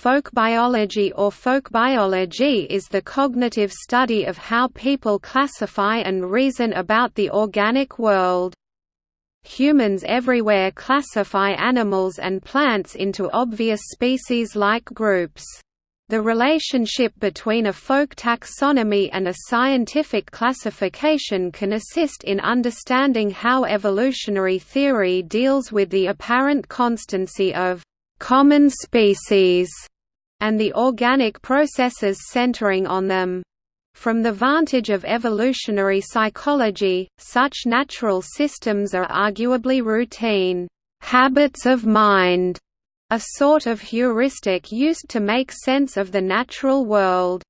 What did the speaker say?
Folk biology or folk biology is the cognitive study of how people classify and reason about the organic world. Humans everywhere classify animals and plants into obvious species-like groups. The relationship between a folk taxonomy and a scientific classification can assist in understanding how evolutionary theory deals with the apparent constancy of common species and the organic processes centering on them. From the vantage of evolutionary psychology, such natural systems are arguably routine habits of mind, a sort of heuristic used to make sense of the natural world.